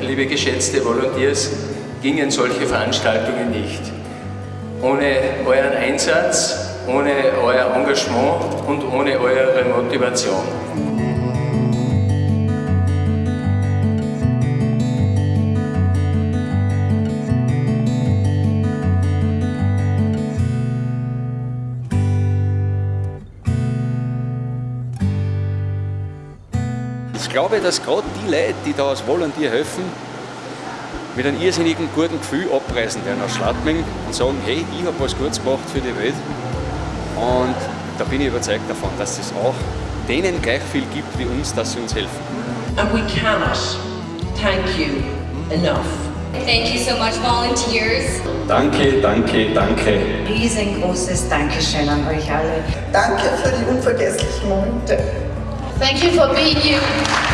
liebe geschätzte Volunteers, gingen solche Veranstaltungen nicht. Ohne euren Einsatz, ohne euer Engagement und ohne eure Motivation. Glaube, dass gerade die Leute, die da als Volontier helfen, mit einem irrsinnigen guten Gefühl abreisen werden aus Schladming und sagen, hey, ich habe was Gutes gemacht für die Welt. Und da bin ich überzeugt davon, dass es auch denen gleich viel gibt wie uns, dass sie uns helfen. And we cannot thank you enough. Thank you so much, volunteers. Danke, danke, danke. Riesengroßes Dankeschön an euch alle. Danke für die unvergesslichen Momente. Thank you for being you.